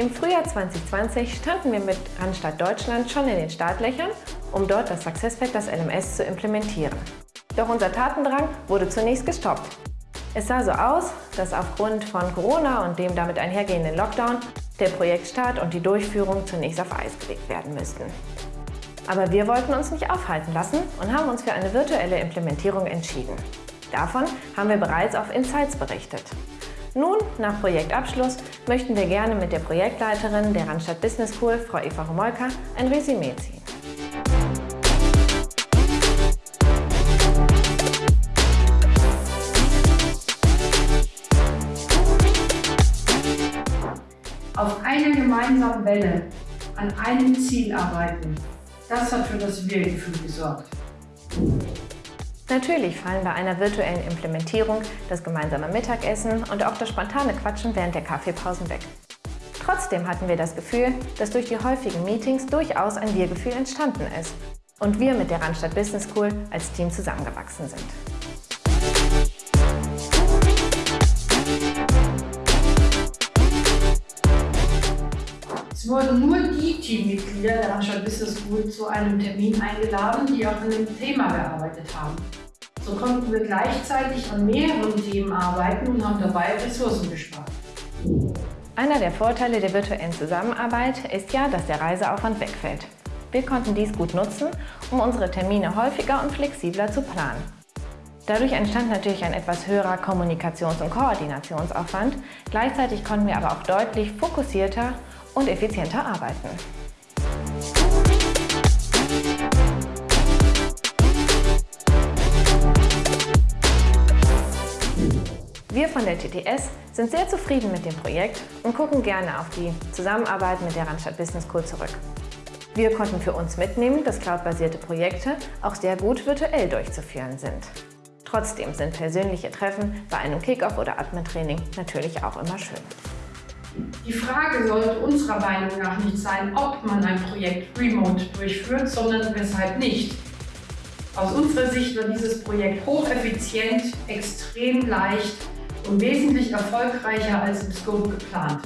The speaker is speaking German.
Im Frühjahr 2020 standen wir mit Randstadt Deutschland schon in den Startlöchern, um dort das SuccessFactors LMS zu implementieren. Doch unser Tatendrang wurde zunächst gestoppt. Es sah so aus, dass aufgrund von Corona und dem damit einhergehenden Lockdown der Projektstart und die Durchführung zunächst auf Eis gelegt werden müssten. Aber wir wollten uns nicht aufhalten lassen und haben uns für eine virtuelle Implementierung entschieden. Davon haben wir bereits auf Insights berichtet. Nun, nach Projektabschluss, möchten wir gerne mit der Projektleiterin der Randstadt Business School, Frau Eva Homolka, ein Resümee ziehen. Auf einer gemeinsamen Welle, an einem Ziel arbeiten, das hat für das Wir-Gefühl gesorgt. Natürlich fallen bei einer virtuellen Implementierung das gemeinsame Mittagessen und auch das spontane Quatschen während der Kaffeepausen weg. Trotzdem hatten wir das Gefühl, dass durch die häufigen Meetings durchaus ein Wir-Gefühl entstanden ist und wir mit der Randstadt Business School als Team zusammengewachsen sind. Es wurden nur die Teammitglieder der Randstadt Business School zu einem Termin eingeladen, die auch an dem Thema gearbeitet haben. So konnten wir gleichzeitig an mehreren Themen arbeiten und haben dabei Ressourcen gespart. Einer der Vorteile der virtuellen Zusammenarbeit ist ja, dass der Reiseaufwand wegfällt. Wir konnten dies gut nutzen, um unsere Termine häufiger und flexibler zu planen. Dadurch entstand natürlich ein etwas höherer Kommunikations- und Koordinationsaufwand. Gleichzeitig konnten wir aber auch deutlich fokussierter und effizienter arbeiten. Wir von der TTS sind sehr zufrieden mit dem Projekt und gucken gerne auf die Zusammenarbeit mit der Randstadt Business School zurück. Wir konnten für uns mitnehmen, dass cloudbasierte Projekte auch sehr gut virtuell durchzuführen sind. Trotzdem sind persönliche Treffen bei einem Kickoff oder Admin-Training natürlich auch immer schön. Die Frage sollte unserer Meinung nach nicht sein, ob man ein Projekt remote durchführt, sondern weshalb nicht. Aus unserer Sicht war dieses Projekt hocheffizient, extrem leicht und wesentlich erfolgreicher als im Scope geplant.